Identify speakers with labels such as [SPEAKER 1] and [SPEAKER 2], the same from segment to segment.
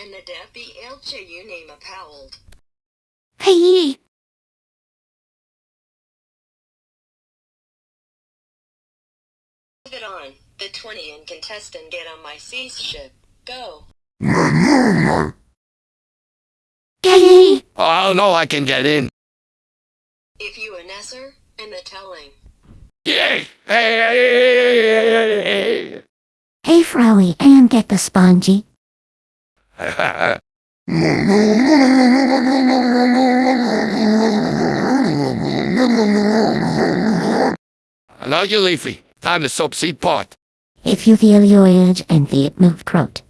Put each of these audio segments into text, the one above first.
[SPEAKER 1] and the Debbie Elche you name a Powell.
[SPEAKER 2] Hey,
[SPEAKER 1] Move it on. The 20 and contestant get on my sea ship. Go.
[SPEAKER 2] Getty.
[SPEAKER 3] Oh no, I can get in.
[SPEAKER 1] If you a Nesser, and the telling.
[SPEAKER 3] Yay! Hey, hey, hey, hey, hey,
[SPEAKER 2] hey, hey, hey, hey, hey, Hey, Frowie, and get the spongy.
[SPEAKER 3] Hey. Now you leafy. Time to soap seed pot.
[SPEAKER 2] If you feel your age and the move crowd.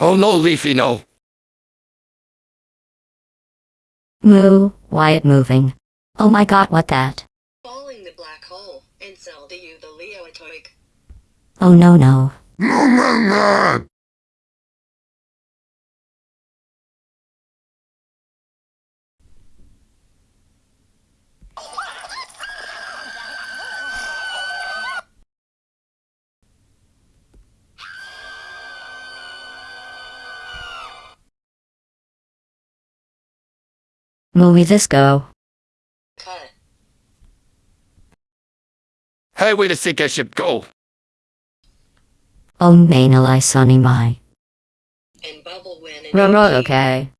[SPEAKER 3] Oh no, leafy, no.
[SPEAKER 2] Moo, why it moving? Oh my god, what that?
[SPEAKER 1] Falling the black hole, and sell to you the Leo Atoic.
[SPEAKER 2] Oh no no. Movie this go.
[SPEAKER 1] Cut.
[SPEAKER 3] Hey, wait a sec, I should go.
[SPEAKER 2] Oh main ally sunny my.
[SPEAKER 1] And bubble win and
[SPEAKER 2] Right, right,
[SPEAKER 1] OG.
[SPEAKER 2] okay.